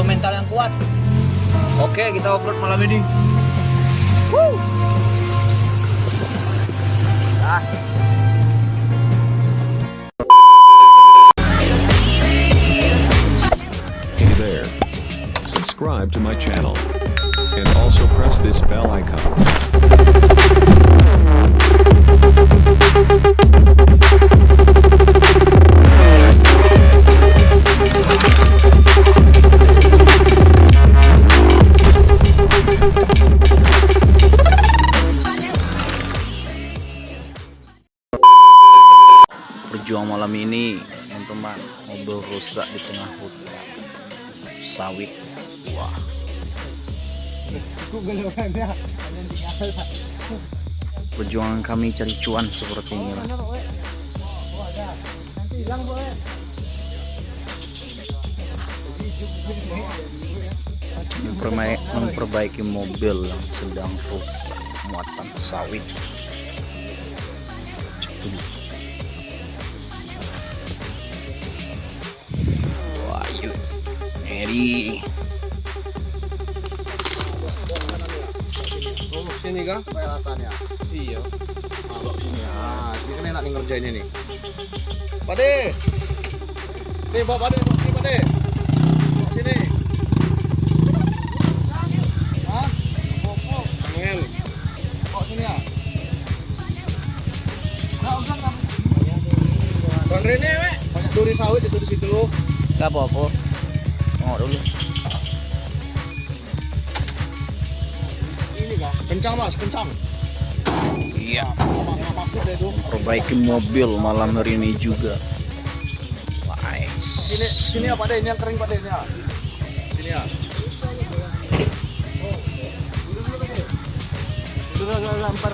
butuh mental yang kuat oke kita off-road malam ini Woo. ah Hey there. Subscribe to my channel. And also press this bell icon. Berjuang malam ini. Teman-teman mobil rusak di tengah hutan. Sawit. Wah. Perjuangan kami cari cuan seperti ini Memperma- memperbaiki mobil yang sedang rusak muatan sawit. Cepu. Eri. Oh, sini kah? Peralatannya. Iya. Sini. Ah, ini kan enak nih ngerjain ini. Pade. Nih, bawa pade, bawa sini pade. Bawa sini. Hah? Angel. Bawa sini ya. Enggak usah enggak. Bang Rene. Banyak duri sawit itu di situ. Gak apa-apa. Tengok dulu. Ini kah? Kencang, Mas, kencang. Iya. Apa deh. Perbaiki mobil malam hari ini juga. Nice. Sini, sini ya Pak De, ini yang kering Pak De, ini ya. Sini ya. Sudah sudah lempar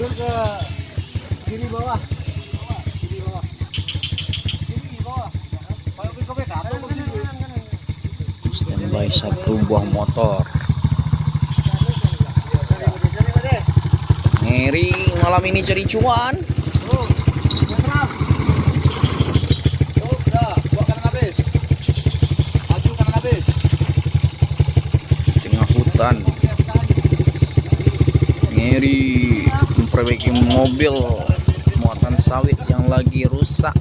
Mundur ke kiri bawah. Kiri bawah. Kiri bawah. Standby satu buah motor. Ngeri malam ini cari cuan. Tengah hutan. Ngeri memperbaiki mobil muatan sawit yang lagi rusak.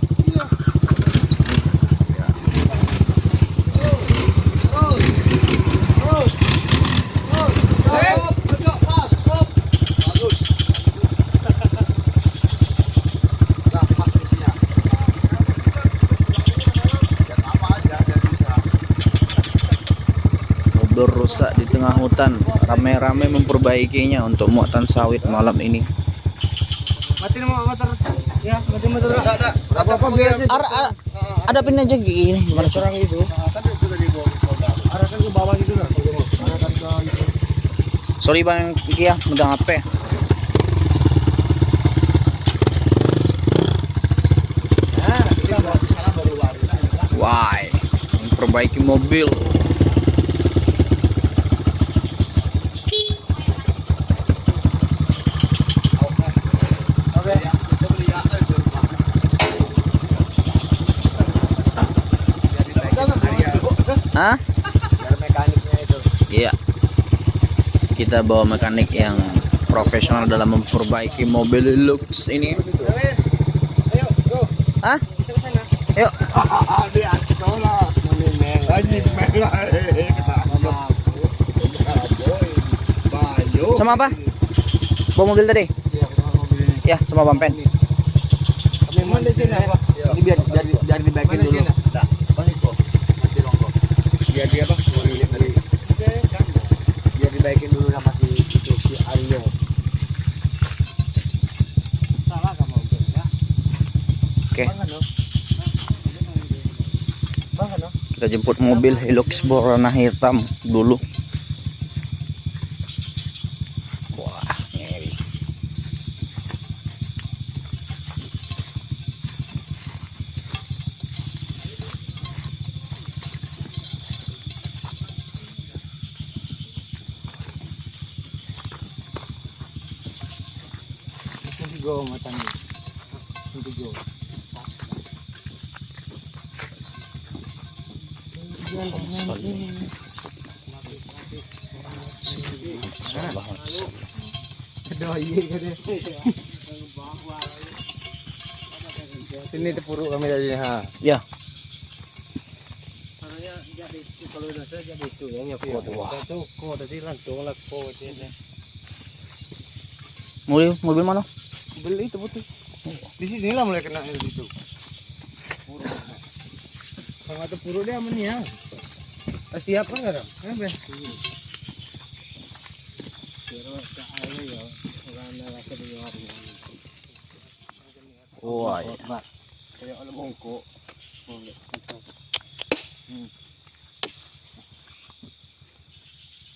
Rusak di tengah hutan. Rame-rame memperbaikinya untuk muatan sawit malam ini. Mati mau motor. Ya, mati motor. Enggak, enggak. Apa-apa biar Ar- ar- ada pin aja gini. Gimana orang itu. Tadi sudah dibawa ke polda. Arahkan ke bawah gitu kan. Arahkan ke itu. Sorry bang Kia, megang HP. Nah. Why? Memperbaiki mobil. Oke. Kita beli ya, eh, di rumah. Jadi baik. Hah? Biar mekaniknya itu. Iya. Kita bawa mekanik yang profesional dalam memperbaiki mobil Lux ini. Ayo, go. Hah? Kita ke sana. Yuk. Sama apa? Bawa mobil tadi? Iya, sama mobil ini. Ya, sama bampen. Memang di sini apa? Ini biar biar biar dibagi dulu. Enggak, balik kok. Nanti ronggo. Biar dia apa? Dari biar dibaikin dulu sama si itu si Aryo. Salah kamu ya? Oke, kita jemput mobil Hilux berwarna hitam dulu. Go. Hindi go. Deh. Ini tepuru kami tadi ha. Ya. Jadi kalau udah jadi itu yang nyapu. Itu kok tadi langsung lah kok Mobil mobil mana? Beli itu betul. Di sini lah mulai kena itu. Kalau itu puru dia aman ya. Siap kan nggak? Kan be. Wah, iya. Kayak ada mongko.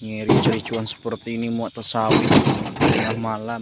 Ngiri cericuan seperti ini muat tersawit tengah malam.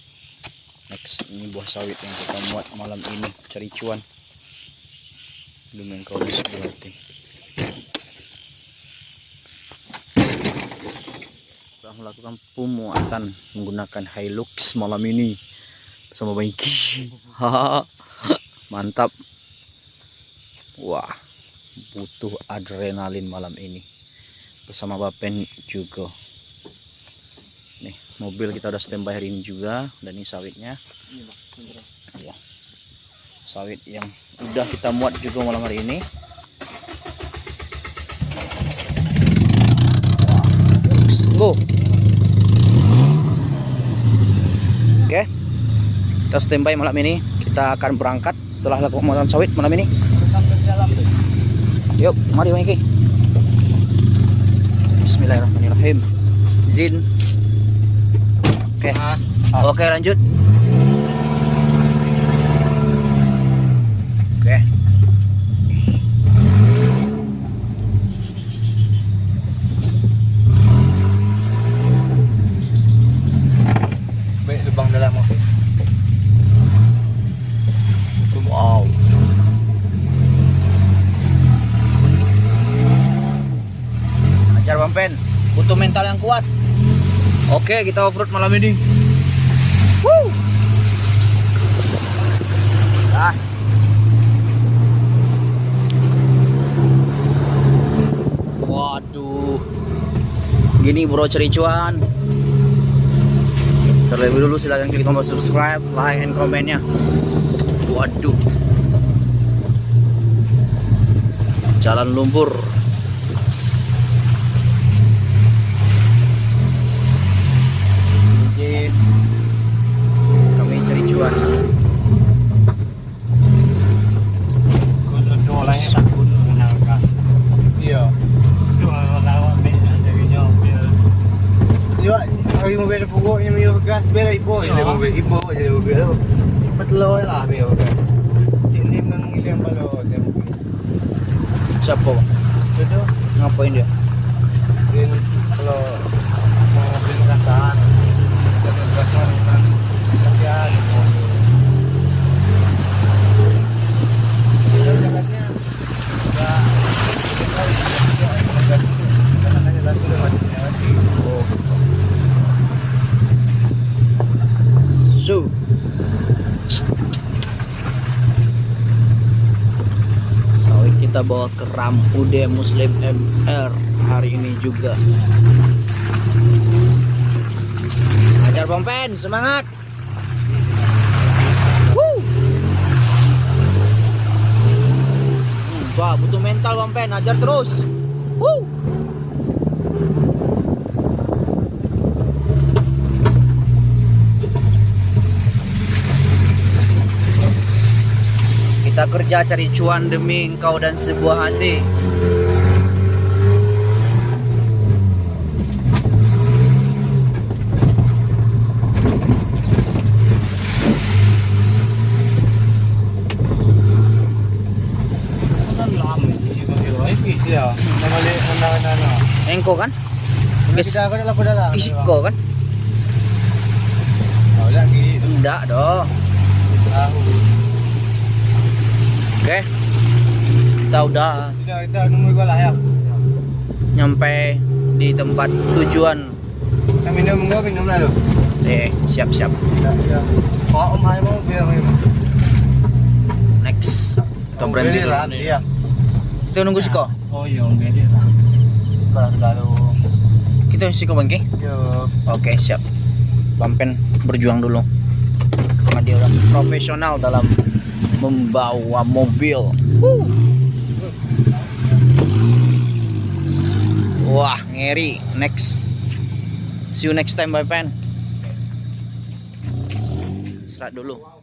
Ini buah sawit yang kita muat malam ini cari cuan. Belum yang kau bisa berarti. Setelah melakukan pemuatan menggunakan Hilux malam ini bersama. Hahaha. Mantap. Wah, butuh adrenalin malam ini bersama Bapen juga. Mobil kita udah standby hari ini juga dan ini sawitnya. Ya. Sawit yang udah kita muat juga malam hari ini. Go. Oke. Kita standby malam ini. Kita akan berangkat setelah lakukan pemotongan sawit malam ini. Yuk, mari Miki. Bismillahirrahmanirrahim. Izin. Oke. Oke, lanjut. Oke. Baik lubang dalam apa? Wow. Ajar Bampen, butuh mental yang kuat. Oke, kita off-road malam ini. Woo. Ah. Waduh. Gini bro cericuan. Terlebih dulu silahkan klik tombol subscribe, like, and komennya. Waduh. Jalan lumpur. Izin. Kami cari cuan. Kalau dolangnya takut mengenalkan. Iya. Iya, hari mobil pokoknya mio gas bela ipo, Iya. jadi mobil ipo jadi mobil. Cepat lo lah mio gas. Cili nang ilang balo dia mobil. Siapa? Bang? Itu Ngapain dia? din kalau mau mobil gasan. Jadi gasan kan kasihan mobil. Jalan-jalannya enggak gas itu. Karena kan jalan dulu masih lewati. Oh. So. Sawit kita bawa ke Ram UD Muslim MR hari ini juga. Ajar Pompen, semangat. Wah, butuh mental Pompen, ajar terus. Woo. kerja cari cuan demi engkau dan sebuah hati Engkau kan? Guys. Isik kan? Oh, ya, gitu. Tidak dong. Oke. Kita udah Kita kita nunggu kau lah ya. nyampe di tempat tujuan. Kita minum enggak minum lah lu. Eh, siap-siap. Ya, ya. Kalau om ayah mau biar. Next. Kita berhenti dulu. lah. Iya. Kita nunggu Siko. Oh iya, om beda lah. Kalau. Kita Siko bangke. Yo. Oke, siap. Bampen berjuang dulu. Karena dia orang profesional dalam membawa mobil. Wah, ngeri. Next. See you next time, Bye Pen. Serat dulu.